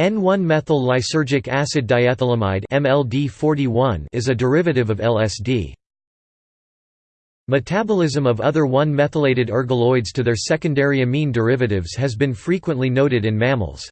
N1-methyl lysergic acid diethylamide (MLD41) is a derivative of LSD. Metabolism of other 1-methylated ergoloids to their secondary amine derivatives has been frequently noted in mammals.